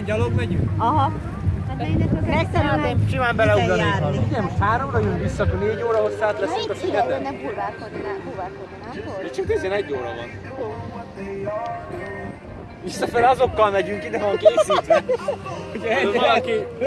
Igen, gyalog megyünk? Aha. Megszerűen Simán beleugranék. Nem, háromra jön vissza, akkor négy óra hosszát leszünk a szigeten. Nem bulvárkodni, nem bulvárkodni. De csak 11 óra van. Visszafelé azokkal megyünk, ide van készítve. Ugye valaki